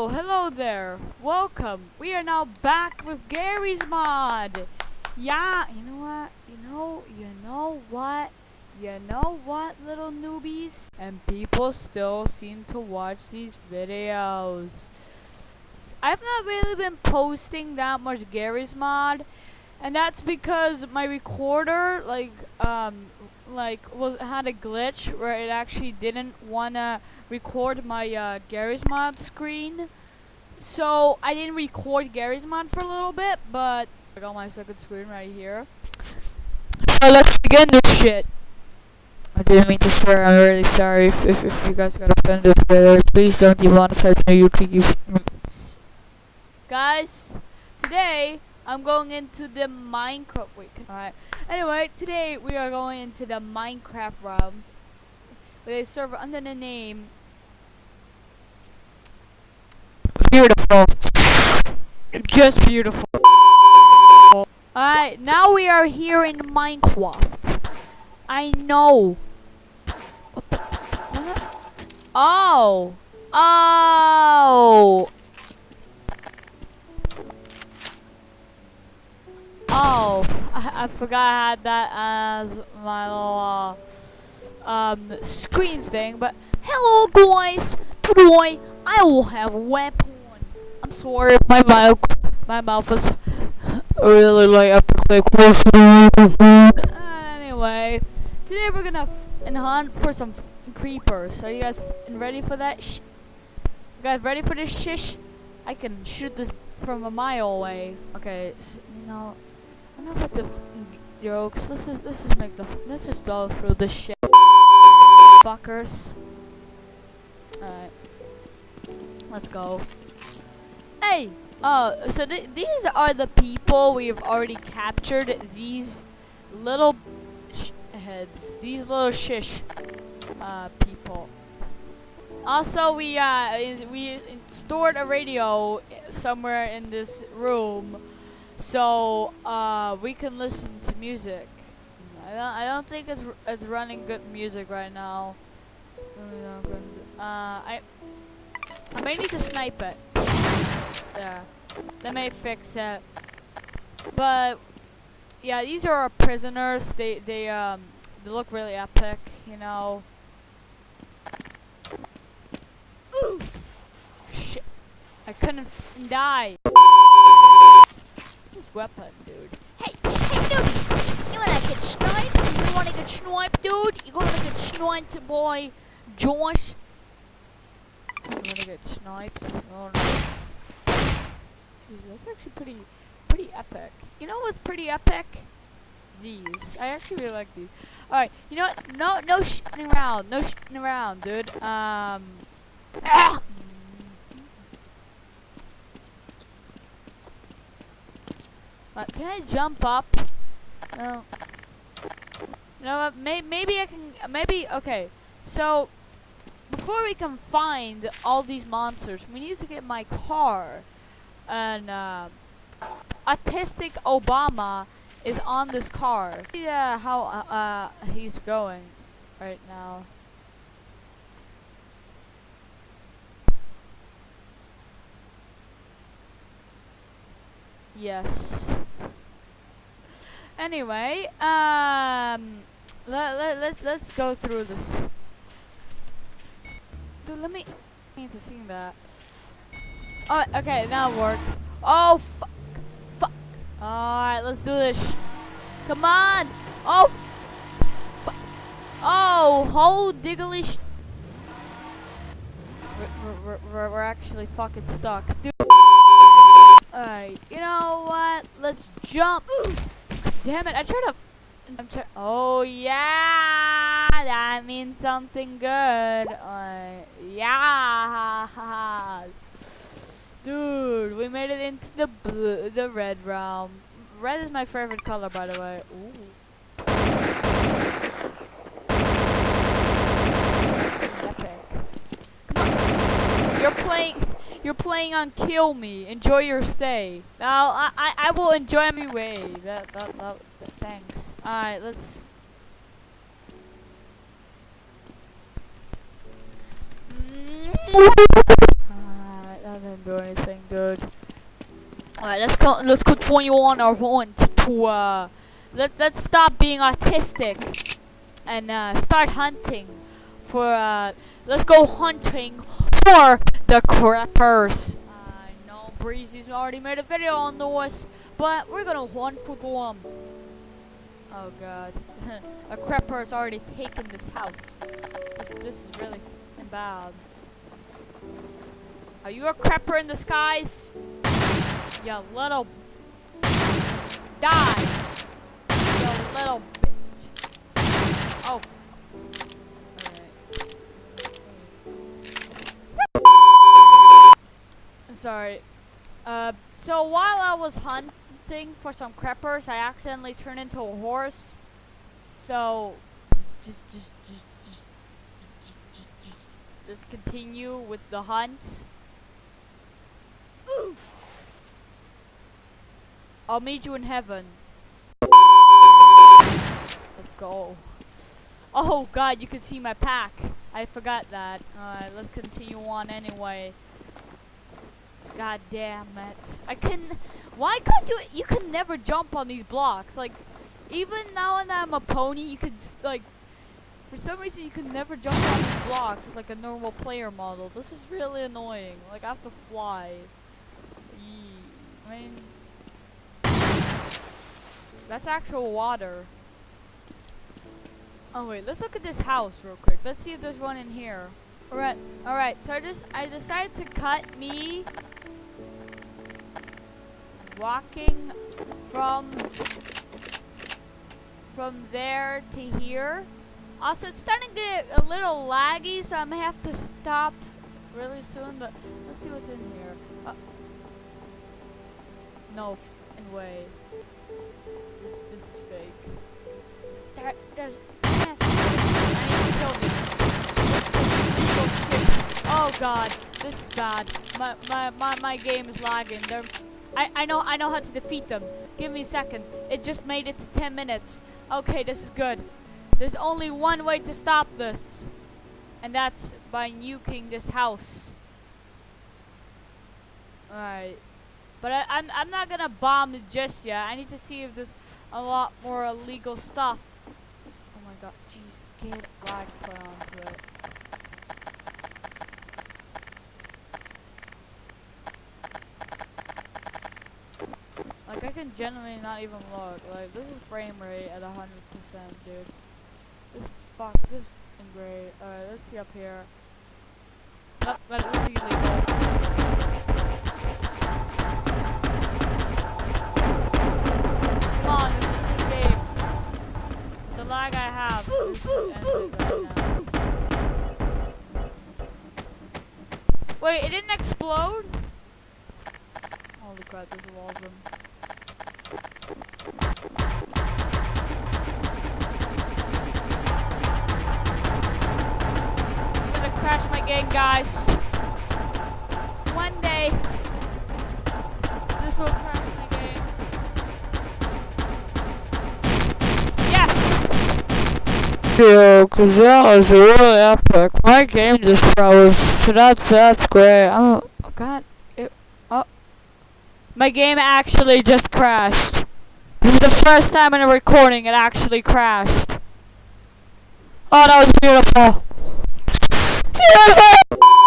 Oh, hello there. Welcome. We are now back with Garry's Mod. Yeah, you know what? You know, you know what? You know what, little newbies? And people still seem to watch these videos. I've not really been posting that much Garry's Mod, and that's because my recorder, like, um, like was had a glitch where it actually didn't wanna record my uh, Garry's Mod screen. So I didn't record Garry's Mod for a little bit, but I got my second screen right here. So let's begin this shit. I didn't mean to swear. I'm really sorry if, if, if you guys got offended. But please don't demonetize me, you tricky. Guys, today I'm going into the Minecraft. Wait, alright. Anyway, today we are going into the Minecraft realms with a server under the name Beautiful. Just beautiful. Alright, now we are here in Minecraft. I know. What the? What? Oh. Oh. Oh, I, I forgot I had that as my little uh, um screen thing. But hello, guys. Today I will have weapon. I'm sorry, if my mouth, my mouth is really like epically close. Anyway, today we're gonna hunt for some creepers. Are you guys ready for that? Sh- you guys ready for this shish? I can shoot this from a mile away. Okay, s you know, enough with the jokes. Let's just let's just make the let's just go through the shit, fuckers. Alright, let's go. Hey, uh, so th- these are the people we've already captured. These little heads, these little shish, uh, people. Also, we uh we stored a radio somewhere in this room, so uh we can listen to music. I don't I don't think it's it's running good music right now. Uh, I I may need to snipe it. There, that may fix it. But yeah, these are our prisoners. They they um they look really epic, you know. Ooh. Shit. I couldn't die. Weapon, dude. Hey, hey, newbies! You wanna get sniped? You wanna get sniped, dude? You wanna get sniped, boy? Josh? I'm gonna get sniped. Oh no. That's actually pretty pretty epic. You know what's pretty epic? These. I actually really like these. Alright, you know what? No no shitting around. No shitting around, dude. Um Ah! Uh, can I jump up? No. You know what? May maybe I can. uh, Maybe okay. So before we can find all these monsters, we need to get my car. And uh, autistic Obama is on this car. Yeah, how uh, uh he's going right now. Yes. Anyway, um, let let let let's go through this. Dude, let me. I need to see that. Oh, okay, now it works. Oh, fuck, fuck. All right, let's do this. Come on. Oh, fuck. Oh, hold diggly. Sh- we're, we're, we're, we're actually fucking stuck. Dude. Alright, you know what? Let's jump. Damn it, I tried to. I'm try- oh, yeah! That means something good. Uh, yeah! Dude, we made it into the blue, the red realm. Red is my favorite color, by the way. Ooh. Epic. You're playing. You're playing on kill me. Enjoy your stay. Now I I, I will enjoy my way. That that, that th- thanks. All right, let's. Alright, okay, Alright, let's go. Let's continue on our hunt to uh, let's let's stop being autistic and uh, start hunting for uh, let's go hunting for the creepers. I know Breezy's already made a video on this, but we're gonna hunt for them. Oh god, a creeper has already taken this house. This this is really bad. Are you a creeper in disguise? You little die. You little Sorry. Uh, so while I was hunting for some creepers, I accidentally turned into a horse. So, just, just, just, just, let's continue with the hunt. I'll meet you in heaven. Let's go. Oh god, you can see my pack. I forgot that. Alright, let's continue on anyway. God damn it. I can why can't you you can never jump on these blocks. Like even now and I'm a pony, you could like for some reason you can never jump on these blocks like a normal player model. This is really annoying. Like I have to fly. I mean that's actual water. Oh wait, let's look at this house real quick. Let's see if there's one in here. Alright, alright, so I just I decided to cut me walking from from there to here. Also it's starting to get a little laggy, so I may have to stop really soon, but let's see what's in here. Uh, no f***ing way. This, this is fake. There, there's yes. Oh god, this is bad. My my my, my game is lagging. They're, I I know I know how to defeat them. Give me a second. It just made it to 10 minutes. Okay, this is good. There's only one way to stop this, and that's by nuking this house. Alright. But I, I'm, I'm not gonna bomb it just yet. I need to see if there's a lot more illegal stuff. Oh my god, jeez, get put onto it. I can genuinely not even look. Like this is frame rate at hundred percent, dude. This is fuck. This is great. Alright, let's see up here. Let, let's see illegal. Uh, Come on, this is this. The lag I have. Wait, it didn't explode? Holy crap, there's a lot of them. I'm gonna crash my game, guys. One day, this will crash my game. Yes! Yeah, cause that was really epic. My game just froze, so that's that's great. I'm, Oh god. It, oh. My game actually just crashed. The first time in a recording it actually crashed. Oh, that was beautiful. Beautiful!